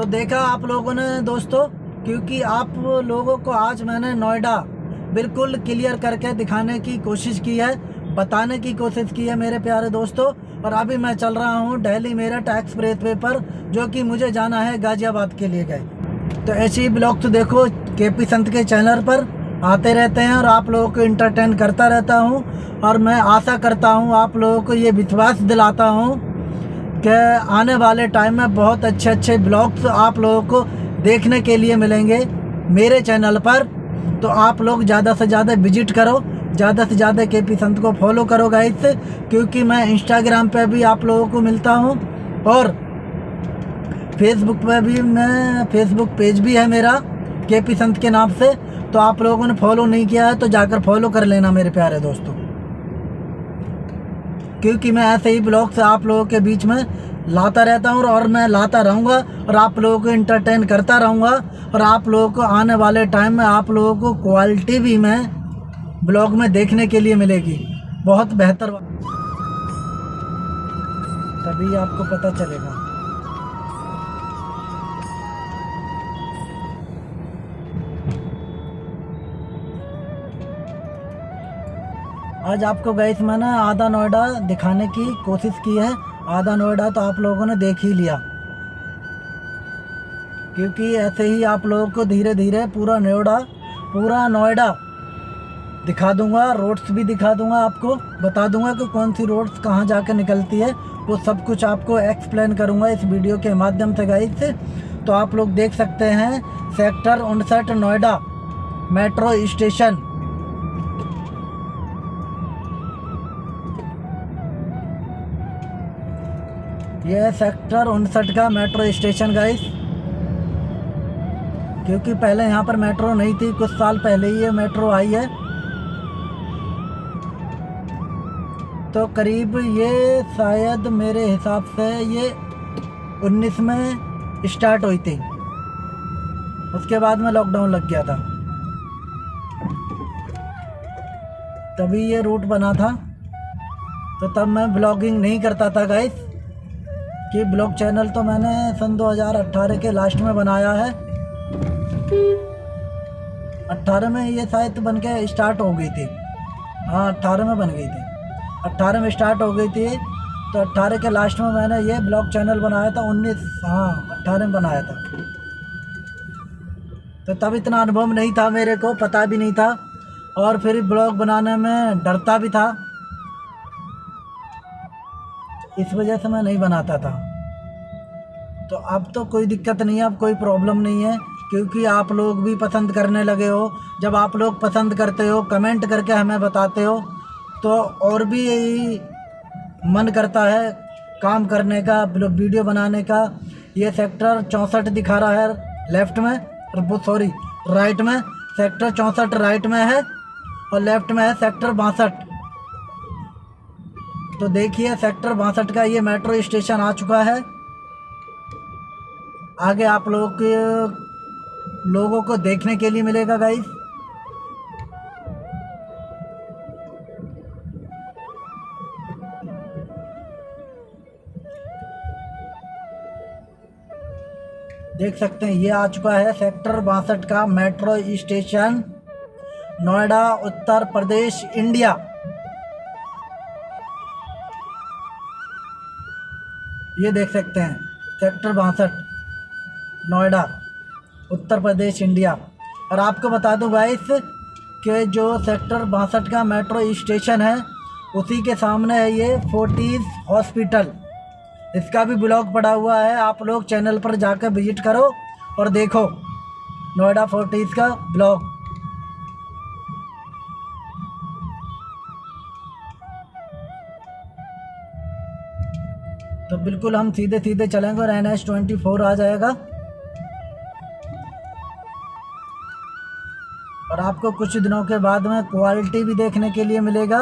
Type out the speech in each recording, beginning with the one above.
तो देखा आप लोगों ने दोस्तों, क्योंकि आप लोगों को आज मैंने नोएडा बिल्कुल क्लियर करके दिखाने की कोशिश की है, बताने की कोशिश की है मेरे प्यारे दोस्तों। और अभी मैं चल रहा हूँ डेली मेरठ एक्सप्रेस वे पर, जो कि मुझे जाना है गाजियाबाद के लिए गए। तो ऐसे ही ब्लॉग तो देखो के पी संत के चैनल पर आते रहते हैं और आप लोगों को इंटरटेन करता रहता हूँ। और मैं आशा करता हूँ आप लोगों को ये विश्वास दिलाता हूँ कि आने वाले टाइम में बहुत अच्छे अच्छे ब्लॉग्स आप लोगों को देखने के लिए मिलेंगे मेरे चैनल पर। तो आप लोग ज़्यादा से ज़्यादा विज़िट करो, ज़्यादा से ज़्यादा के पी संत को फॉलो करो गाइस क्योंकि मैं इंस्टाग्राम पर भी आप लोगों को मिलता हूँ और फेसबुक पर भी मैं फेसबुक पेज भी है मेरा के पी संत के नाम से। तो आप लोगों ने फॉलो नहीं किया है तो जाकर फॉलो कर लेना मेरे प्यारे दोस्तों। क्योंकि मैं ऐसे ही ब्लॉग्स आप लोगों के बीच में लाता रहता हूँ और मैं लाता रहूँगा और आप लोगों को इंटरटेन करता रहूँगा और आप लोगों को आने वाले टाइम में आप लोगों को क्वालिटी भी मैं ब्लॉग में देखने के लिए मिलेगी। बहुत बेहतर तभी आपको पता चलेगा। आज आपको गई मैंने आधा नोएडा दिखाने की कोशिश की है। आधा नोएडा तो आप लोगों ने देख ही लिया। क्योंकि ऐसे ही आप लोगों को धीरे धीरे पूरा नोएडा पूरा नोएडा दिखा दूँगा रोड्स भी दिखा दूँगा आपको, बता दूँगा कि कौन सी रोड्स कहाँ जाकर निकलती है। वो सब कुछ आपको एक्सप्लेन करूँगा इस वीडियो के माध्यम से गाइड से तो आप लोग देख सकते हैं सेक्टर उनसठ नोएडा मेट्रो स्टेशन ये सेक्टर उनसठ का मेट्रो स्टेशन गाइस क्योंकि पहले यहाँ पर मेट्रो नहीं थी, कुछ साल पहले ही ये मेट्रो आई है। तो करीब ये शायद मेरे हिसाब से ये 19 में स्टार्ट हुई थी। उसके बाद में लॉकडाउन लग गया था। तभी ये रूट बना था। तो तब मैं ब्लॉगिंग नहीं करता था गाइस कि ब्लॉग चैनल तो मैंने सन 2018 के लास्ट में बनाया है। 18 में ये शायद बन के स्टार्ट हो गई थी। हाँ 18 में बन गई थी। 18 में स्टार्ट हो गई थी तो 18 के लास्ट में मैंने ये ब्लॉग चैनल बनाया था 19 हाँ 18 में बनाया था। तो तब इतना अनुभव नहीं था मेरे को, पता भी नहीं था। और फिर ब्लॉग बनाने में डरता भी था। इस वजह से मैं नहीं बनाता था। तो अब तो कोई दिक्कत नहीं है, अब कोई प्रॉब्लम नहीं है, क्योंकि आप लोग भी पसंद करने लगे हो। जब आप लोग पसंद करते हो कमेंट करके हमें बताते हो तो और भी मन करता है काम करने का वीडियो बनाने का। ये सेक्टर चौंसठ दिखा रहा है लेफ़्ट में सॉरी राइट में सेक्टर चौंसठ राइट में है, और लेफ़्ट में है सेक्टर बासठ। तो देखिए, सेक्टर बासठ का ये मेट्रो स्टेशन आ चुका है। आगे आप लोगों लोगों को देखने के लिए मिलेगा गाइस देख सकते हैं, ये आ चुका है सेक्टर बासठ का metro station, Noida, Uttar Pradesh, India. ये देख सकते हैं, सेक्टर बासठ, नोएडा, उत्तर प्रदेश, इंडिया। और आपको बता दूँ गाइस के जो सेक्टर बासठ का मेट्रो स्टेशन है, उसी के सामने है ये फोर्टीज़ हॉस्पिटल इसका भी ब्लॉग पड़ा हुआ है, आप लोग चैनल पर जाकर विज़िट करो और देखो, नोएडा फोर्टीज़ का ब्लॉग तो बिल्कुल हम सीधे सीधे चलेंगे और एन एच ट्वेंटी फोर आ जाएगा। और आपको कुछ दिनों के बाद में क्वालिटी भी देखने के लिए मिलेगा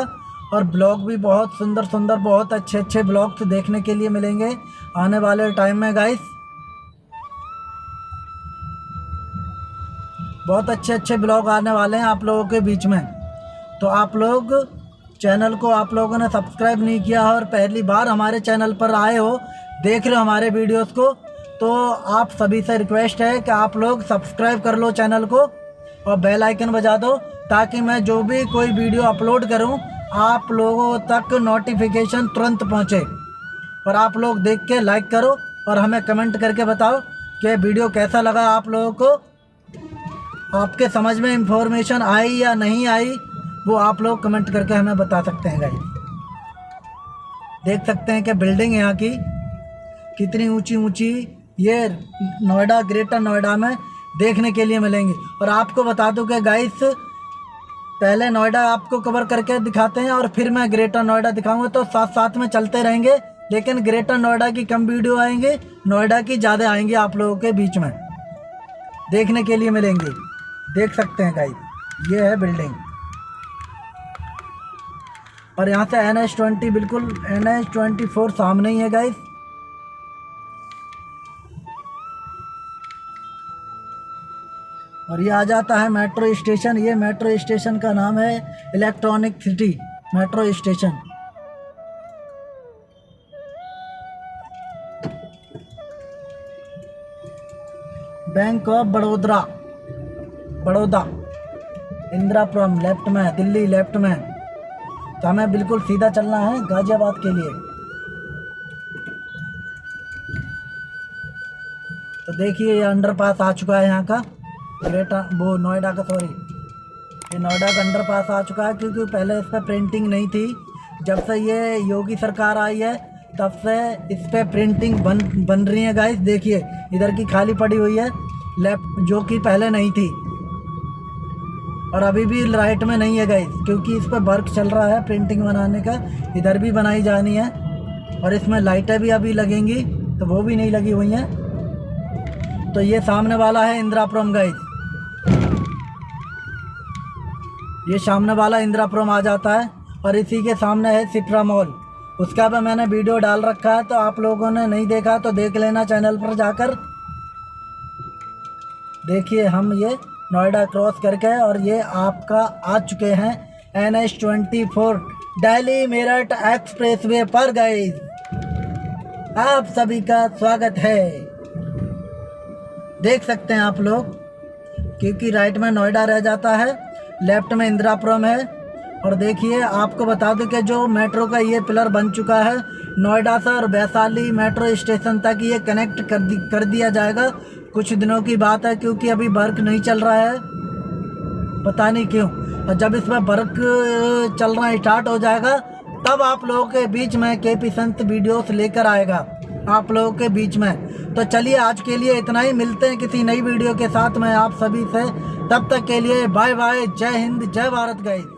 और ब्लॉग भी बहुत सुंदर सुंदर, बहुत अच्छे अच्छे ब्लॉग्स देखने के लिए मिलेंगे आने वाले टाइम में गाइस बहुत अच्छे अच्छे ब्लॉग आने वाले हैं आप लोगों के बीच में। तो आप लोग चैनल को आप लोगों ने सब्सक्राइब नहीं किया और पहली बार हमारे चैनल पर आए हो, देख रहे हो हमारे वीडियोस को तो आप सभी से रिक्वेस्ट है कि आप लोग सब्सक्राइब कर लो चैनल को और बेल आइकन बजा दो ताकि मैं जो भी कोई वीडियो अपलोड करूँ, आप लोगों तक नोटिफिकेशन तुरंत पहुँचे। और आप लोग देख के लाइक करो और हमें कमेंट करके बताओ कि वीडियो कैसा लगा आप लोगों को। आपके समझ में इंफॉर्मेशन आई या नहीं आई? वो आप लोग कमेंट करके हमें बता सकते हैं गाइस देख सकते हैं कि बिल्डिंग यहाँ की कितनी ऊँची ऊँची ये नोएडा, ग्रेटर नोएडा में देखने के लिए मिलेंगी। और आपको बता दूँ कि गाइस पहले नोएडा आपको कवर करके दिखाते हैं और फिर मैं ग्रेटर नोएडा दिखाऊँगा तो साथ साथ में चलते रहेंगे। लेकिन ग्रेटर नोएडा की कम वीडियो आएँगे, नोएडा की ज़्यादा आएँगे आप लोगों के बीच में। देखने के लिए मिलेंगे। देख सकते हैं गाइस ये है बिल्डिंग और यहाँ से एन एच ट्वेंटी बिल्कुल एन एच ट्वेंटी फोर सामने ही है गाइस और ये आ जाता है मेट्रो स्टेशन ये मेट्रो स्टेशन का नाम है electronic city metro station bank of Vadodara Baroda Indirapuram left में दिल्ली लेफ़्ट में तो हमें बिल्कुल सीधा चलना है गाजियाबाद के लिए। तो देखिए, ये अंडरपास आ चुका है यहाँ का। ग्रेटर वो नोएडा का सॉरी ये नोएडा का अंडरपास आ चुका है क्योंकि पहले इस पर प्रिंटिंग नहीं थी। जब से ये योगी सरकार आई है, तब से इस पर प्रिंटिंग बन बन रही है गाइस देखिए, इधर की खाली पड़ी हुई है। लेफ़्ट जो कि पहले नहीं थी। और अभी भी राइट में नहीं है गाइस क्योंकि इस पर वर्क चल रहा है प्रिंटिंग बनाने का। इधर भी बनाई जानी है और इसमें लाइटें भी अभी लगेंगी तो वो भी नहीं लगी हुई हैं। तो ये सामने वाला है इंदिरापुरम गाइस ये सामने वाला इंदिरापुरम आ जाता है और इसी के सामने है सिट्रा मॉल उसका भी मैंने वीडियो डाल रखा है तो आप लोगों ने नहीं देखा तो देख लेना चैनल पर जाकर। देखिए हम ये नोएडा क्रॉस करके और ये आपका आ चुके हैं N H twenty four. Delhi Meerut expressway पर गए आप सभी का स्वागत है। देख सकते हैं आप लोग, क्योंकि राइट में नोएडा रह जाता है लेफ़्ट में इंदिरापुरम है। और देखिए, आपको बता दूँ कि जो मेट्रो का ये पिलर बन चुका है, नोएडा से और वैशाली मेट्रो स्टेशन तक ये कनेक्ट कर दी कर दिया जाएगा। कुछ दिनों की बात है, क्योंकि अभी वर्क नहीं चल रहा है। पता नहीं क्यों। और जब इसमें वर्क चलना स्टार्ट हो जाएगा, तब आप लोगों के बीच में के पी संत वीडियोस लेकर आएगा। आप लोगों के बीच में। तो चलिए, आज के लिए इतना ही। मिलते हैं किसी नई वीडियो के साथ। में आप सभी से तब तक के लिए बाय बाय जय हिंद, जय भारत गई